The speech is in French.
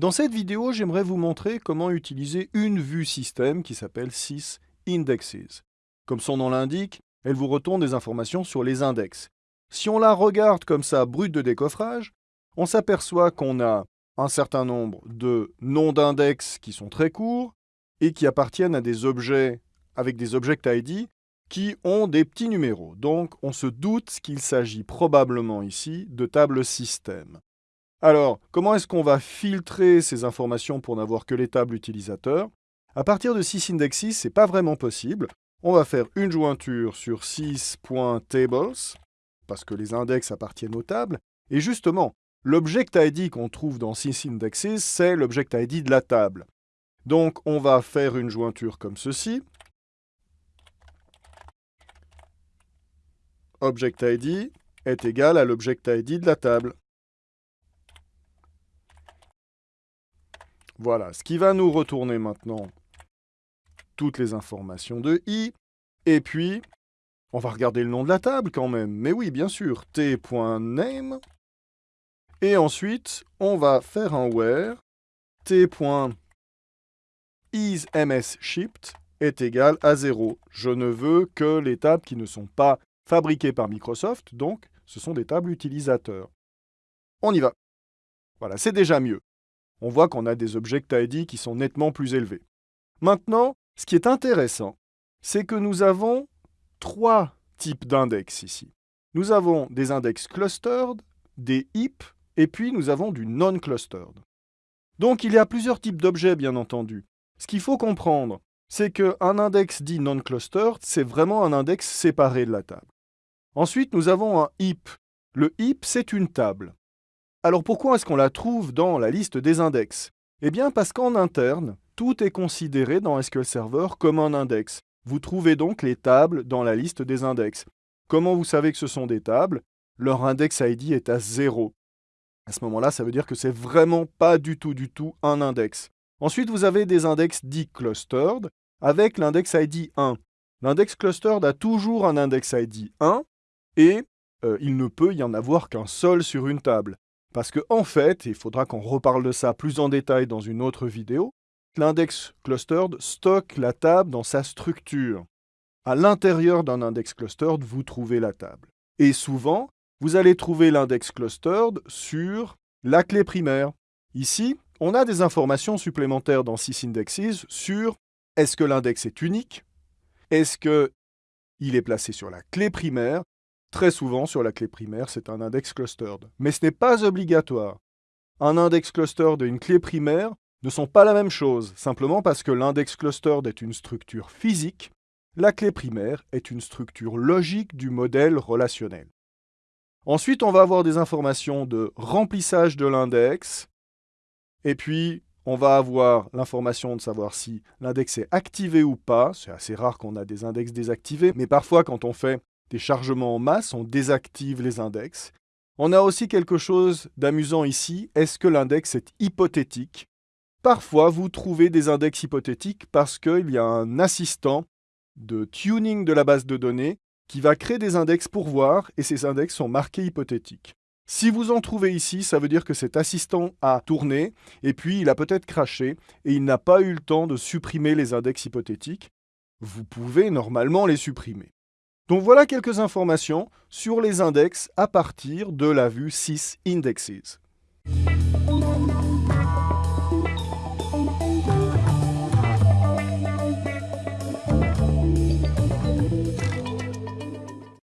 Dans cette vidéo, j'aimerais vous montrer comment utiliser une vue système qui s'appelle sysIndexes. Comme son nom l'indique, elle vous retourne des informations sur les index. Si on la regarde comme ça, brute de décoffrage, on s'aperçoit qu'on a un certain nombre de noms d'index qui sont très courts et qui appartiennent à des objets avec des object ID qui ont des petits numéros. Donc, on se doute qu'il s'agit probablement ici de tables système. Alors, comment est-ce qu'on va filtrer ces informations pour n'avoir que les tables utilisateurs? À partir de sysindexes, ce n'est pas vraiment possible. On va faire une jointure sur sys.tables, parce que les index appartiennent aux tables. Et justement, l'object ID qu'on trouve dans sysindexes, c'est l'object ID de la table. Donc, on va faire une jointure comme ceci. Object ID est égal à l'object ID de la table. Voilà, ce qui va nous retourner maintenant toutes les informations de i. Et puis, on va regarder le nom de la table quand même. Mais oui, bien sûr, t.name. Et ensuite, on va faire un where t.isMsShipped est égal à 0. Je ne veux que les tables qui ne sont pas fabriquées par Microsoft, donc ce sont des tables utilisateurs. On y va. Voilà, c'est déjà mieux on voit qu'on a des object ID qui sont nettement plus élevés. Maintenant, ce qui est intéressant, c'est que nous avons trois types d'index ici. Nous avons des index clustered, des heap, et puis nous avons du non-clustered. Donc il y a plusieurs types d'objets, bien entendu. Ce qu'il faut comprendre, c'est qu'un index dit non-clustered, c'est vraiment un index séparé de la table. Ensuite, nous avons un heap. Le heap, c'est une table. Alors pourquoi est-ce qu'on la trouve dans la liste des index? Eh bien parce qu'en interne, tout est considéré dans SQL Server comme un index. Vous trouvez donc les tables dans la liste des index. Comment vous savez que ce sont des tables? Leur index ID est à 0. À ce moment-là, ça veut dire que c'est vraiment pas du tout du tout un index. Ensuite, vous avez des index dits clustered avec l'index ID 1. L'index clustered a toujours un index ID 1 et euh, il ne peut y en avoir qu'un seul sur une table. Parce qu'en en fait, il faudra qu'on reparle de ça plus en détail dans une autre vidéo, l'index clustered stocke la table dans sa structure. À l'intérieur d'un index clustered, vous trouvez la table. Et souvent, vous allez trouver l'index clustered sur la clé primaire. Ici, on a des informations supplémentaires dans sysindexes sur est-ce que l'index est unique Est-ce qu'il est placé sur la clé primaire Très souvent, sur la clé primaire, c'est un index clustered. Mais ce n'est pas obligatoire. Un index clustered et une clé primaire ne sont pas la même chose, simplement parce que l'index clustered est une structure physique, la clé primaire est une structure logique du modèle relationnel. Ensuite, on va avoir des informations de remplissage de l'index, et puis on va avoir l'information de savoir si l'index est activé ou pas. C'est assez rare qu'on a des index désactivés, mais parfois quand on fait des chargements en masse, on désactive les index. On a aussi quelque chose d'amusant ici, est-ce que l'index est hypothétique? Parfois, vous trouvez des index hypothétiques parce qu'il y a un assistant de tuning de la base de données qui va créer des index pour voir, et ces index sont marqués hypothétiques. Si vous en trouvez ici, ça veut dire que cet assistant a tourné, et puis il a peut-être craché, et il n'a pas eu le temps de supprimer les index hypothétiques. Vous pouvez normalement les supprimer. Donc voilà quelques informations sur les index à partir de la vue sysindexes.